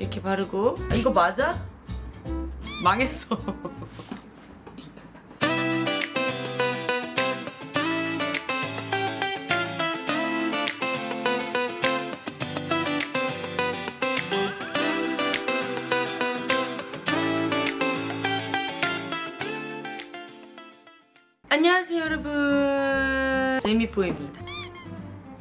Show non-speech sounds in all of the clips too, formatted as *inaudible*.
이렇게 바르고. 아, 이거 맞아? 망했어. *laughs* 안녕하세요 여러분. 제이미포입니다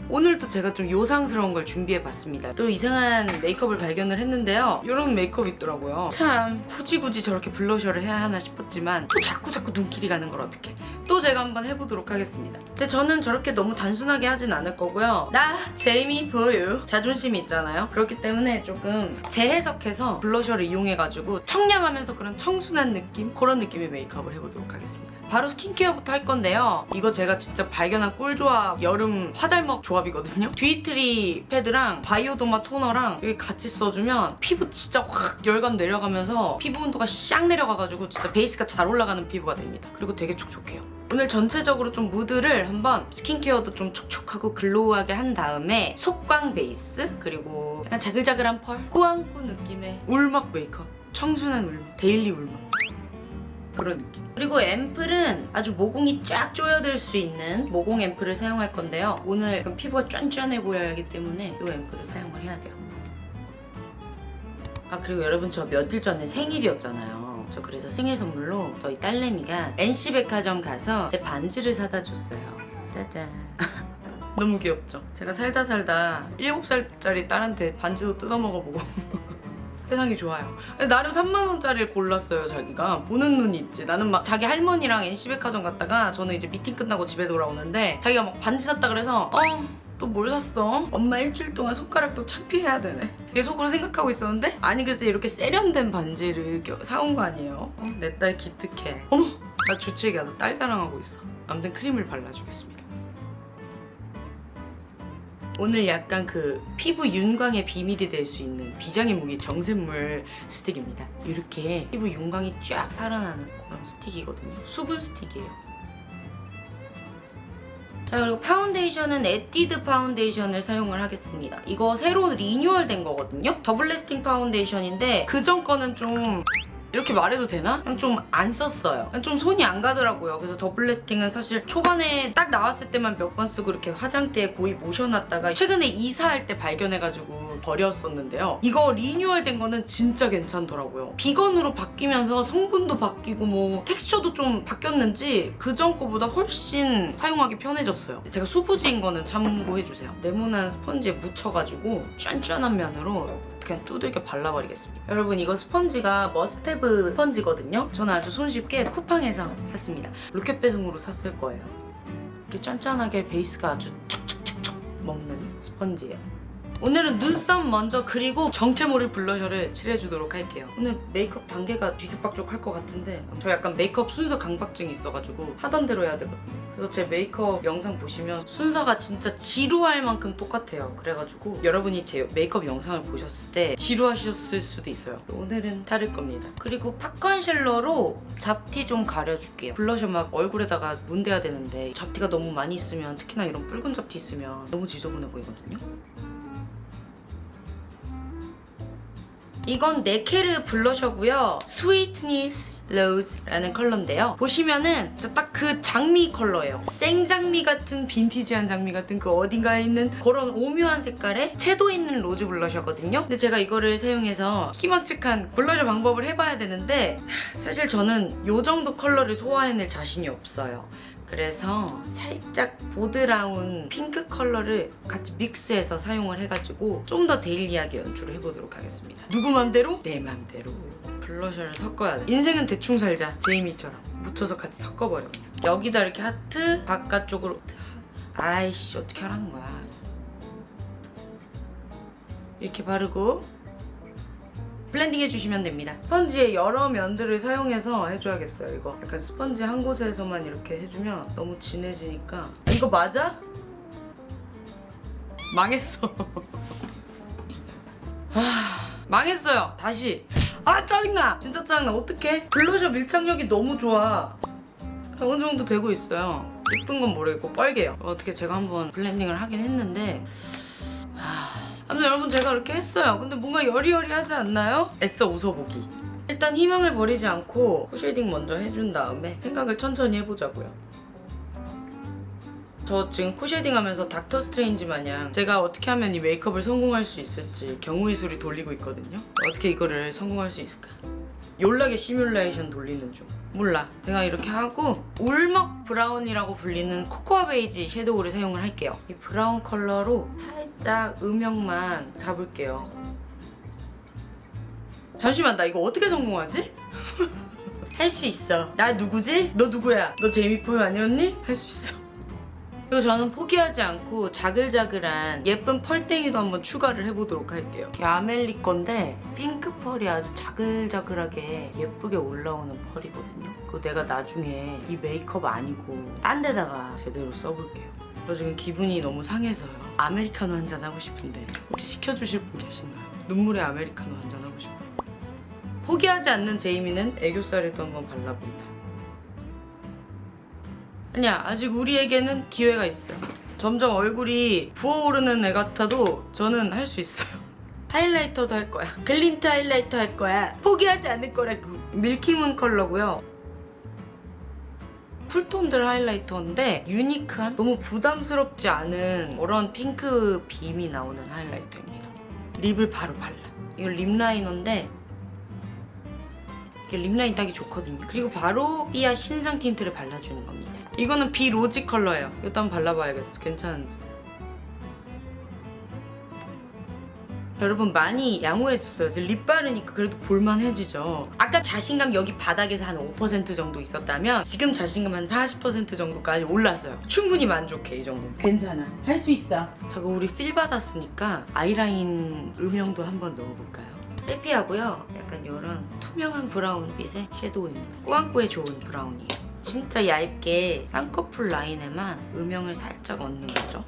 오늘도 제가 좀 요상스러운 걸 준비해봤습니다. 또 이상한 메이크업을 발견을 했는데요. 이런 메이크업 있더라고요. 참 굳이 굳이 저렇게 블러셔를 해야 하나 싶었지만 또 자꾸 자꾸 눈길이 가는 걸 어떻게 또 제가 한번 해보도록 하겠습니다. 근데 저는 저렇게 너무 단순하게 하진 않을 거고요. 나 제이미 보유 자존심이 있잖아요. 그렇기 때문에 조금 재해석해서 블러셔를 이용해가지고 청량하면서 그런 청순한 느낌? 그런 느낌의 메이크업을 해보도록 하겠습니다. 바로 스킨케어부터 할 건데요. 이거 제가 진짜 발견한 꿀조합 여름 화잘먹 조합이거든요. 듀이트리 패드랑 바이오더마 토너랑 이렇게 같이 써주면 피부 진짜 확 열감 내려가면서 피부 온도가 샥 내려가가지고 진짜 베이스가 잘 올라가는 피부가 됩니다. 그리고 되게 촉촉해요 오늘 전체적으로 좀 무드를 한번 스킨케어도 좀 촉촉하고 glow하게 한 다음에 속광 베이스 그리고 약간 자글자글한 펄 꾸안꾸 느낌의 울먹 메이크업 청순한 울먹 daily 울먹 그런 느낌. 그리고 앰플은 아주 모공이 쫙 조여들 수 있는 모공 앰플을 사용할 건데요. 오늘 피부가 쫀쫀해 보여야 하기 때문에 이 앰플을 사용을 해야 돼요. 아 그리고 여러분 저 며칠 전에 생일이었잖아요. 저 그래서 생일 선물로 저희 딸내미가 NC백화점 가서 제 반지를 사다 줬어요. 짜잔. *laughs* 너무 귀엽죠? 제가 살다 살다 7살짜리 딸한테 반지도 뜯어먹어보고 *laughs* 세상이 좋아요. 나름 3만원짜리를 골랐어요, 자기가. 보는 눈이 있지. 나는 막 자기 할머니랑 NC백화점 갔다가 저는 이제 미팅 끝나고 집에 돌아오는데 자기가 막 반지 샀다 그래서 어, 또 뭘 샀어? 엄마 일주일 동안 손가락도 창피해야 되네. 이게 속으로 생각하고 있었는데 아니 글쎄 이렇게 세련된 반지를 껴- 사온 거 아니에요? 어, 내딸 기특해. 어머! 나 주책이야. 나 딸 자랑하고 있어. 아무튼 크림을 발라주겠습니다. 오늘 약간 그 피부 윤광의 비밀이 될 수 있는 비장의 무기 정샘물 스틱입니다. 이렇게 피부 윤광이 쫙 살아나는 그런 스틱이거든요. 수분 스틱이에요. 자 그리고 파운데이션은 에뛰드 파운데이션을 사용을 하겠습니다. 이거 새로 리뉴얼된 거거든요. 더블 래스팅 파운데이션인데 그전 거는 좀 이렇게 말해도 되나? 그냥 좀 안 썼어요. 그냥 좀 손이 안 가더라고요. 그래서 더블 래스팅은 사실 초반에 딱 나왔을 때만 몇 번 쓰고 이렇게 화장대에 고이 모셔놨다가 최근에 이사할 때 발견해가지고 버렸었는데요. 이거 리뉴얼 된 거는 진짜 괜찮더라고요. 비건으로 바뀌면서 성분도 바뀌고 뭐 텍스처도 좀 바뀌었는지 그전 거보다 훨씬 사용하기 편해졌어요. 제가 수부지인 거는 참고해주세요. 네모난 스펀지에 묻혀가지고 쫀쫀한 면으로 그냥 두들겨 발라버리겠습니다. 여러분 이거 스펀지가 머스테브 스펀지거든요. 저는 아주 손쉽게 쿠팡에서 샀습니다. 로켓 배송으로 샀을 거예요. 이렇게 쫀쫀하게 베이스가 아주 척척척척 먹는 스펀지예요. 오늘은 눈썹 먼저 그리고 정체 모를 블러셔를 칠해주도록 할게요. 오늘 메이크업 단계가 뒤죽박죽 할 것 같은데 저 약간 메이크업 순서 강박증이 있어가지고 하던 대로 해야 되거든요. 그래서 제 메이크업 영상 보시면 순서가 진짜 지루할 만큼 똑같아요. 그래가지고 여러분이 제 메이크업 영상을 보셨을 때 지루하셨을 수도 있어요. 오늘은 다를 겁니다. 그리고 pot concealer로 잡티 좀 가려줄게요. 블러셔 막 얼굴에다가 문대야 되는데 잡티가 너무 많이 있으면 특히나 이런 붉은 잡티 있으면 너무 지저분해 보이거든요. 이건 네케르 블러셔고요. Sweetness Rose라는 컬러인데요. 보시면은 딱 그 장미 컬러예요. 생장미 같은 빈티지한 장미 같은 그 어딘가에 있는 그런 오묘한 색깔의 채도 있는 rose 블러셔거든요. 근데 제가 이거를 사용해서 희망측한 블러셔 방법을 해봐야 되는데 하, 사실 저는 이 정도 컬러를 소화해낼 자신이 없어요. 그래서 살짝 보드라운 핑크 컬러를 같이 믹스해서 사용을 해가지고 좀 더 daily하게 연출을 해보도록 하겠습니다. 누구 맘대로? 내 맘대로. 블러셔를 섞어야 돼. 인생은 대충 살자. 제이미처럼. 묻혀서 같이 섞어버려. 여기다 이렇게 하트, 바깥쪽으로 아이씨 어떻게 하라는 거야. 이렇게 바르고 블렌딩 해주시면 됩니다. 스펀지의 여러 면들을 사용해서 해줘야겠어요, 이거. 약간 스펀지 한 곳에서만 이렇게 해주면 너무 진해지니까. 아, 이거 맞아? 망했어. *laughs* 아, 망했어요. 다시. 아, 짜증나! 진짜 짜증나. 어떡해? 블러셔 밀착력이 너무 좋아. 어느 정도 되고 있어요. 예쁜 건 모르겠고 뻘개요. 어떻게 제가 한번 블렌딩을 하긴 했는데 아, 아무튼 여러분 제가 이렇게 했어요. 근데 뭔가 여리여리하지 않나요? 애써 웃어보기. 일단 희망을 버리지 않고 코쉐딩 먼저 해준 다음에 생각을 천천히 해보자고요. 저 지금 코쉐딩 하면서 닥터 스트레인지 마냥 제가 어떻게 하면 이 메이크업을 성공할 수 있을지 경우의 수를 돌리고 있거든요. 어떻게 이거를 성공할 수 있을까? 여러 개의 시뮬레이션 돌리는 중. 몰라. 제가 이렇게 하고 울먹 브라운이라고 불리는 코코아 베이지 섀도우를 사용을 할게요. 이 브라운 컬러로 살짝 음영만 잡을게요. 잠시만 나 이거 어떻게 성공하지? *laughs* 할 수 있어. 나 누구지? 너 누구야? 너 제이미포유 아니었니? 할 수 있어. 그리고 저는 포기하지 않고 자글자글한 예쁜 펄땡이도 한번 추가를 해보도록 할게요. 이 아멜리 건데 핑크 펄이 아주 자글자글하게 예쁘게 올라오는 펄이거든요. 그거 내가 나중에 이 메이크업 아니고 딴 데다가 제대로 써볼게요. 저 지금 기분이 너무 상해서요. 아메리카노 한 잔 하고 싶은데 혹시 시켜주실 분 계신가요? 눈물의 아메리카노 한 잔 하고 싶어요. 포기하지 않는 제이미는 애교살에도 한번 발라본다. 아니야 아직 우리에게는 기회가 있어요. 점점 얼굴이 부어오르는 애 같아도 저는 할 수 있어요. 하이라이터도 할 거야. 글린트 하이라이터 할 거야. 포기하지 않을 거라고 밀키문 컬러고요. 쿨톤들 하이라이터인데 유니크한 너무 부담스럽지 않은 그런 핑크 빔이 나오는 하이라이터입니다. 립을 바로 발라. 이거 립 라이너인데 립라인 따기 좋거든요. 그리고 바로 삐아 신상 틴트를 발라주는 겁니다. 이거는 비 로지 컬러예요. 한번 발라봐야겠어. 괜찮은지. 여러분 많이 양호해졌어요. 이제 립 바르니까 그래도 볼만해지죠. 아까 자신감 여기 바닥에서 한 5% 정도 있었다면 지금 자신감 한 40% 정도까지 올랐어요. 충분히 만족해 이 정도. 괜찮아. 할 수 있어. 자 그럼 우리 필 받았으니까 아이라인 음영도 한번 넣어볼까요? 세피하고요. 약간 이런 투명한 브라운빛의 섀도우입니다. 꾸안꾸에 좋은 브라운이에요. 진짜 얇게 쌍꺼풀 라인에만 음영을 살짝 얹는 거죠.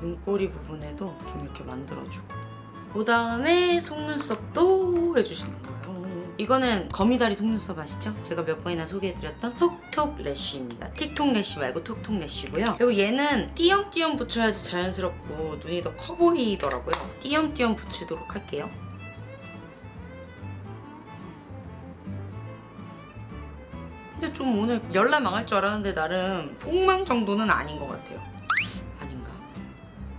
눈꼬리 부분에도 좀 이렇게 만들어주고 그 다음에 속눈썹도 해주시는 거예요. 이거는 거미다리 속눈썹 아시죠? 제가 몇 번이나 소개해드렸던 톡톡 래쉬입니다. 틱톡 래쉬 말고 톡톡 래쉬고요. 그리고 얘는 띄엄띄엄 붙여야지 자연스럽고 눈이 더 커 보이더라고요. 띄엄띄엄 붙이도록 할게요. 근데 좀 오늘 열나 망할 줄 알았는데 나름 폭망 정도는 아닌 것 같아요. 아닌가?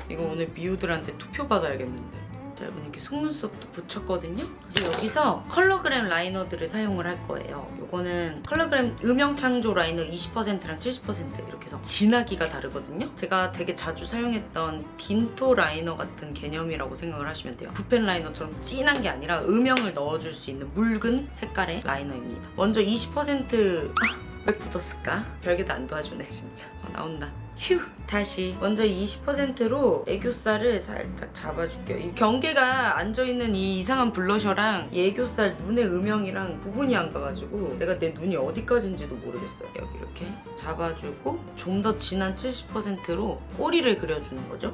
이거 오늘 미우들한테 투표 받아야겠는데. 자, 여러분 이렇게 속눈썹도 붙였거든요. 이제 여기서 컬러그램 라이너들을 사용을 할 거예요. 요거는 컬러그램 음영 창조 라이너 20%랑 70% 이렇게 해서 진하기가 다르거든요. 제가 되게 자주 사용했던 빈토 라이너 같은 개념이라고 생각을 하시면 돼요. 붓펜 라이너처럼 진한 게 아니라 음영을 넣어줄 수 있는 묽은 색깔의 라이너입니다. 먼저 20% 아, 왜 굳었을까? 별게 다 안 도와주네 진짜. 어, 나온다. 휴! 다시 먼저 20%로 애교살을 살짝 잡아줄게요. 이 경계가 앉아있는 이 이상한 블러셔랑 이 애교살 눈의 음영이랑 구분이 안 가가지고 내가 내 눈이 어디까지인지도 모르겠어요. 여기 이렇게 잡아주고 좀 더 진한 70%로 꼬리를 그려주는 거죠.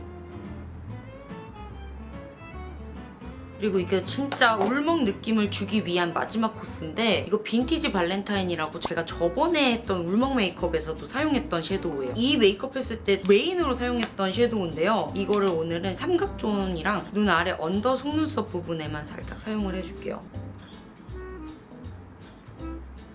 그리고 이게 진짜 울먹 느낌을 주기 위한 마지막 코스인데 이거 빈티지 발렌타인이라고 제가 저번에 했던 울먹 메이크업에서도 사용했던 섀도우예요. 이 메이크업 했을 때 메인으로 사용했던 섀도우인데요. 이거를 오늘은 삼각존이랑 눈 아래 언더 속눈썹 부분에만 살짝 사용을 해줄게요.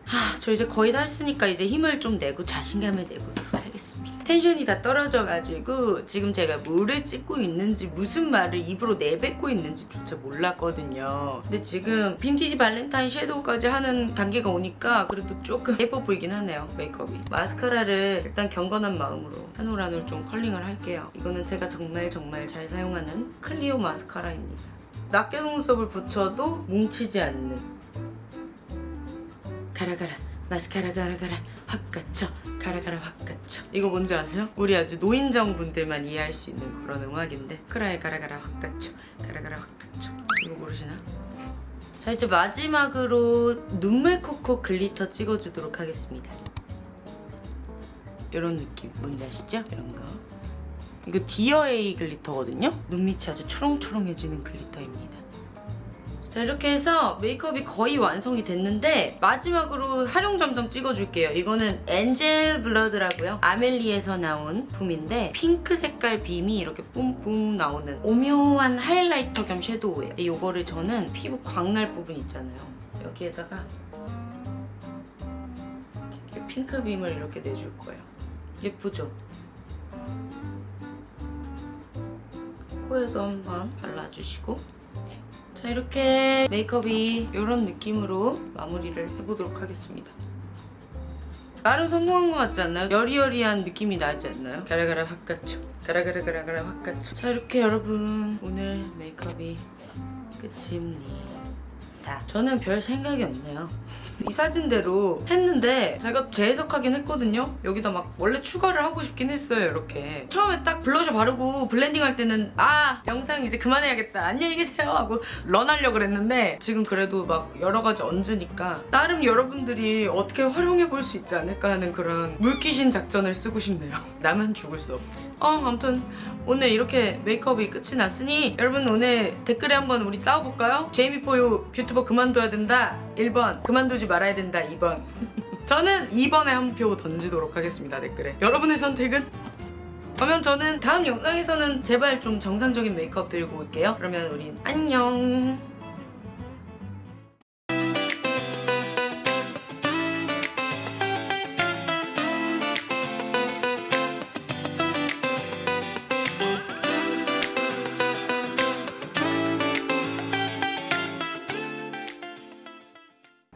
하, 저 이제 거의 다 했으니까 이제 힘을 좀 내고 자신감을 내보도록 하겠습니다. 텐션이 다 떨어져가지고 지금 제가 뭐를 찍고 있는지 무슨 말을 입으로 내뱉고 있는지조차 몰랐거든요. 근데 지금 빈티지 발렌타인 섀도우까지 하는 단계가 오니까 그래도 조금 예뻐 보이긴 하네요, 메이크업이. 마스카라를 일단 경건한 마음으로 한 올 한 올 좀 컬링을 할게요. 이거는 제가 정말 정말 잘 사용하는 클리오 마스카라입니다. 낱개 속눈썹을 붙여도 뭉치지 않는 가라가라 마스카라 가라가라 확 갇혀. 가라가라 확 갇혀. 이거 뭔지 아세요? 우리 아주 노인정 분들만 이해할 수 있는 그런 음악인데. 크라에 가라가라 확 갇혀. 가라가라 확 갇혀. 이거 모르시나? 자 이제 마지막으로 눈물 코코 글리터 찍어주도록 하겠습니다. 이런 느낌. 뭔지 아시죠? 이런 거. 이거 디어에이 glitter거든요? 눈밑이 아주 초롱초롱해지는 glitter입니다 자 이렇게 해서 메이크업이 거의 완성이 됐는데 마지막으로 화룡점정 찍어줄게요. 이거는 엔젤 블러드라고요. 아멜리에서 나온 붐인데 핑크 색깔 빔이 이렇게 뿜뿜 나오는 오묘한 highlighter 겸 shadow예요. 이거를 저는 피부 광날 부분 있잖아요. 여기에다가 이렇게 핑크 빔을 이렇게 내줄 거예요. 예쁘죠? 코에도 한번 발라주시고 자 이렇게 메이크업이 이런 느낌으로 마무리를 해보도록 하겠습니다. 나름 성공한 것 같지 않나요? 여리여리한 느낌이 나지 않나요? 가라가라 확 갇혀 가라가라가라가라 확 갇혀 자 이렇게 여러분 오늘 메이크업이 끝입니다. 저는 별 생각이 없네요. 이 사진대로 했는데 제가 재해석하긴 했거든요. 여기다 막 원래 추가를 하고 싶긴 했어요. 이렇게 처음에 딱 블러셔 바르고 blending 할 때는 아 영상 이제 그만해야겠다 안녕히 계세요 하고 run하려고 그랬는데 지금 그래도 막 여러 가지 얹으니까 나름 여러분들이 어떻게 활용해 볼 수 있지 않을까 하는 그런 물귀신 작전을 쓰고 싶네요. *laughs* 나만 죽을 수 없지. 어 아무튼 오늘 이렇게 메이크업이 끝이 났으니 여러분 오늘 댓글에 한번 우리 싸워볼까요? 제이미포유 뷰튜버 그만둬야 된다 1번. 그만두지 말아야 된다 2번. 저는 2번에 한 표 던지도록 하겠습니다 댓글에. 여러분의 선택은? 그러면 저는 다음 영상에서는 제발 좀 정상적인 메이크업 들고 올게요. 그러면 우린 안녕